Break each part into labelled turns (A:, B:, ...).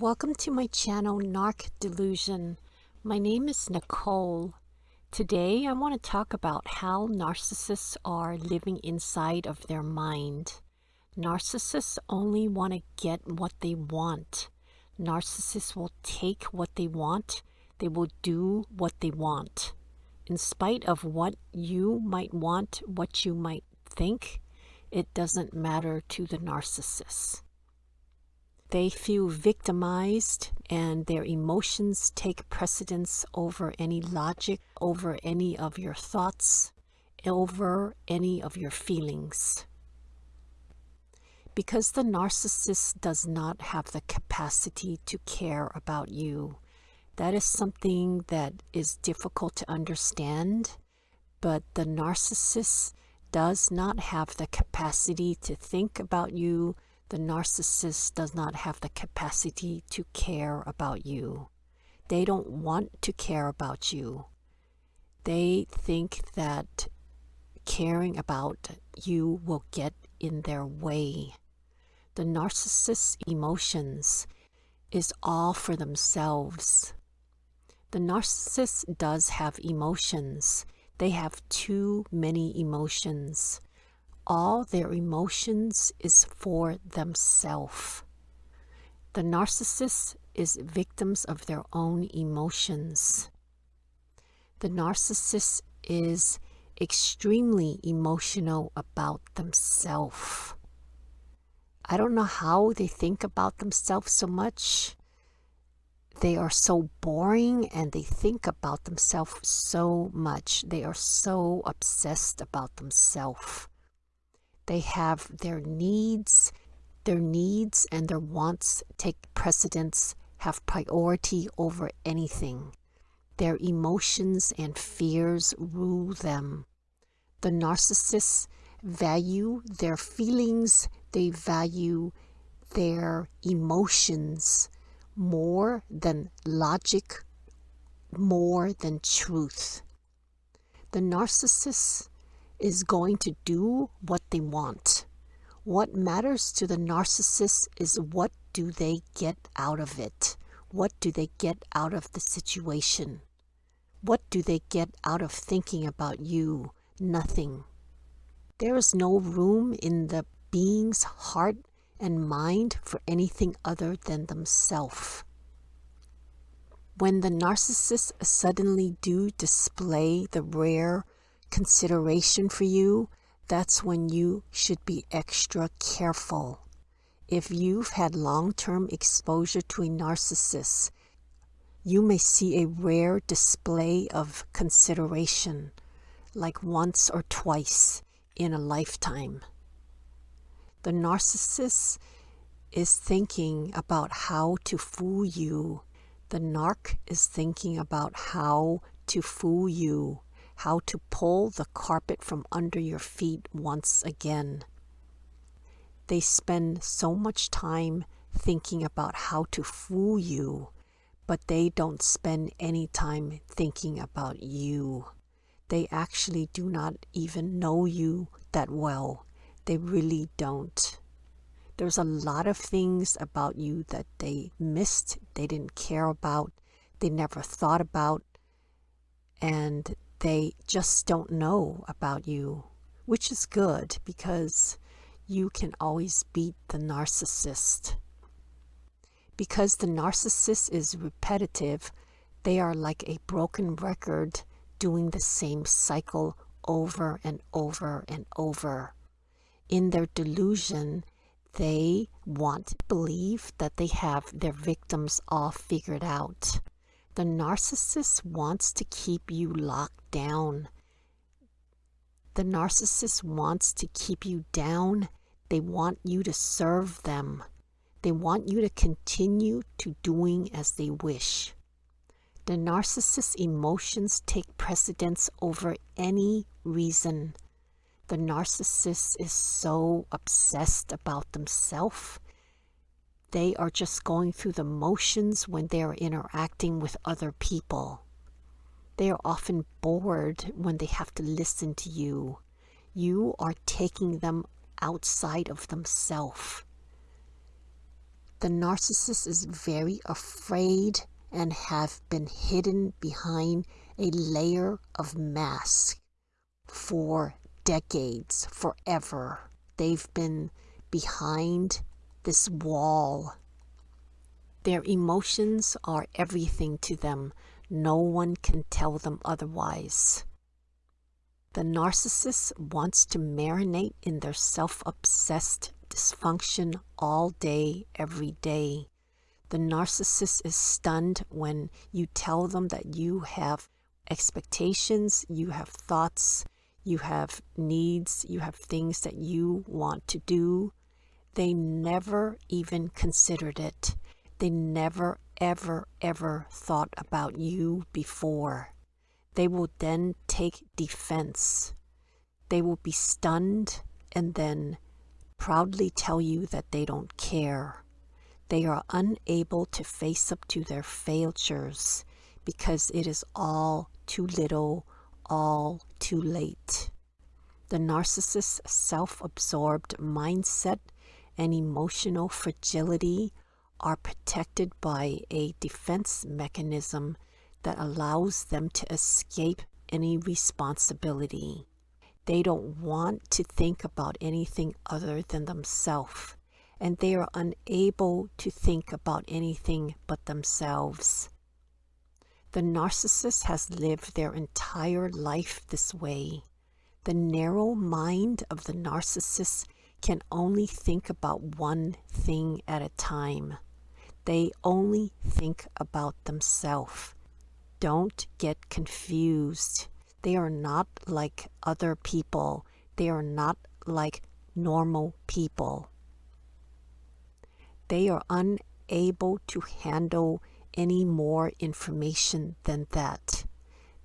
A: Welcome to my channel Narc Delusion. My name is Nicole. Today I want to talk about how narcissists are living inside of their mind. Narcissists only want to get what they want. Narcissists will take what they want. They will do what they want. In spite of what you might want, what you might think, it doesn't matter to the narcissist. They feel victimized and their emotions take precedence over any logic, over any of your thoughts, over any of your feelings. Because the narcissist does not have the capacity to care about you, that is something that is difficult to understand, but the narcissist does not have the capacity to think about you, the narcissist does not have the capacity to care about you. They don't want to care about you. They think that caring about you will get in their way. The narcissist's emotions is all for themselves. The narcissist does have emotions. They have too many emotions all their emotions is for themselves. The narcissist is victims of their own emotions. The narcissist is extremely emotional about themselves. I don't know how they think about themselves so much. They are so boring and they think about themselves so much. They are so obsessed about themselves. They have their needs, their needs and their wants take precedence, have priority over anything. Their emotions and fears rule them. The narcissists value their feelings, they value their emotions more than logic, more than truth. The narcissist is going to do what they want. What matters to the narcissist is what do they get out of it? What do they get out of the situation? What do they get out of thinking about you? Nothing. There is no room in the being's heart and mind for anything other than themselves. When the narcissists suddenly do display the rare consideration for you, that's when you should be extra careful. If you've had long-term exposure to a narcissist, you may see a rare display of consideration, like once or twice in a lifetime. The narcissist is thinking about how to fool you. The narc is thinking about how to fool you how to pull the carpet from under your feet once again. They spend so much time thinking about how to fool you, but they don't spend any time thinking about you. They actually do not even know you that well. They really don't. There's a lot of things about you that they missed, they didn't care about, they never thought about, and they just don't know about you, which is good because you can always beat the narcissist. Because the narcissist is repetitive, they are like a broken record doing the same cycle over and over and over. In their delusion, they want to believe that they have their victims all figured out. The narcissist wants to keep you locked down. The narcissist wants to keep you down. They want you to serve them. They want you to continue to doing as they wish. The narcissist's emotions take precedence over any reason. The narcissist is so obsessed about themselves they are just going through the motions when they are interacting with other people. They are often bored when they have to listen to you. You are taking them outside of themselves. The narcissist is very afraid and have been hidden behind a layer of mask for decades, forever. They've been behind this wall. Their emotions are everything to them. No one can tell them otherwise. The narcissist wants to marinate in their self-obsessed dysfunction all day, every day. The narcissist is stunned when you tell them that you have expectations, you have thoughts, you have needs, you have things that you want to do. They never even considered it. They never, ever, ever thought about you before. They will then take defense. They will be stunned and then proudly tell you that they don't care. They are unable to face up to their failures because it is all too little, all too late. The narcissist's self-absorbed mindset and emotional fragility are protected by a defense mechanism that allows them to escape any responsibility. They don't want to think about anything other than themselves, and they are unable to think about anything but themselves. The narcissist has lived their entire life this way. The narrow mind of the narcissist can only think about one thing at a time. They only think about themselves don't get confused. They are not like other people. They are not like normal people. They are unable to handle any more information than that.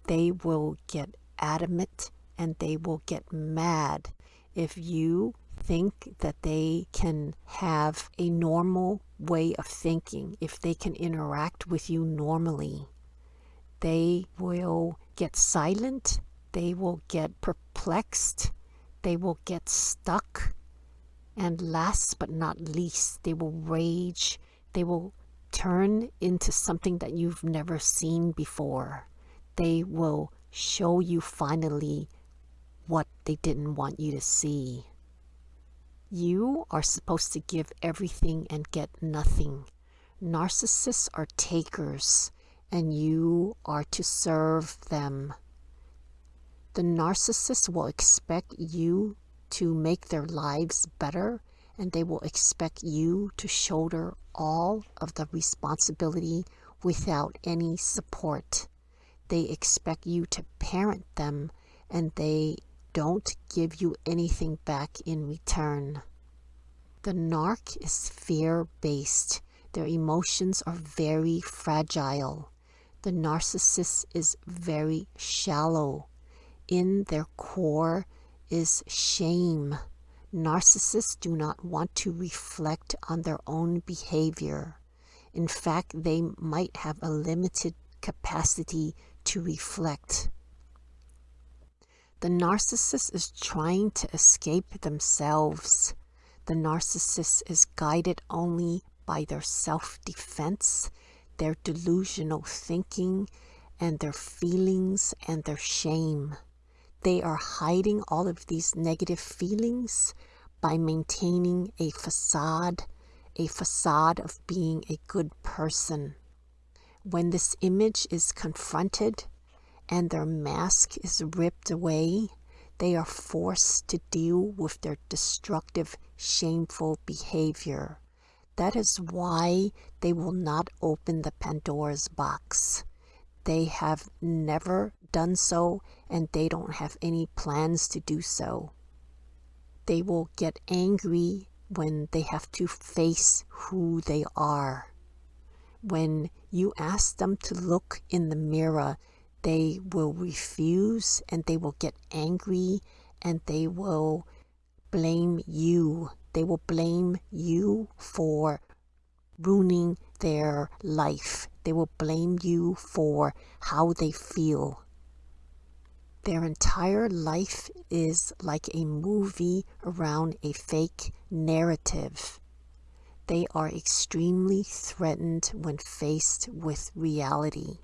A: They will get adamant and they will get mad if you think that they can have a normal way of thinking, if they can interact with you normally they will get silent, they will get perplexed, they will get stuck, and last but not least, they will rage, they will turn into something that you've never seen before. They will show you finally what they didn't want you to see. You are supposed to give everything and get nothing. Narcissists are takers and you are to serve them. The narcissist will expect you to make their lives better and they will expect you to shoulder all of the responsibility without any support. They expect you to parent them and they don't give you anything back in return. The narc is fear-based. Their emotions are very fragile the narcissist is very shallow. In their core is shame. Narcissists do not want to reflect on their own behavior. In fact, they might have a limited capacity to reflect. The narcissist is trying to escape themselves. The narcissist is guided only by their self-defense their delusional thinking and their feelings and their shame. They are hiding all of these negative feelings by maintaining a facade, a facade of being a good person. When this image is confronted and their mask is ripped away, they are forced to deal with their destructive, shameful behavior. That is why they will not open the Pandora's box. They have never done so and they don't have any plans to do so. They will get angry when they have to face who they are. When you ask them to look in the mirror, they will refuse and they will get angry and they will blame you they will blame you for ruining their life. They will blame you for how they feel. Their entire life is like a movie around a fake narrative. They are extremely threatened when faced with reality.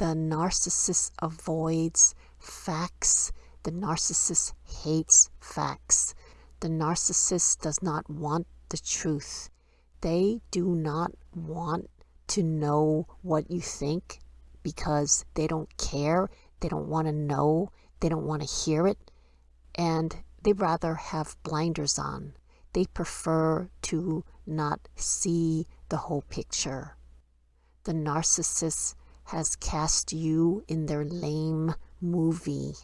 A: The narcissist avoids facts. The narcissist hates facts. The narcissist does not want the truth. They do not want to know what you think because they don't care. They don't want to know. They don't want to hear it. And they rather have blinders on. They prefer to not see the whole picture. The narcissist has cast you in their lame movie.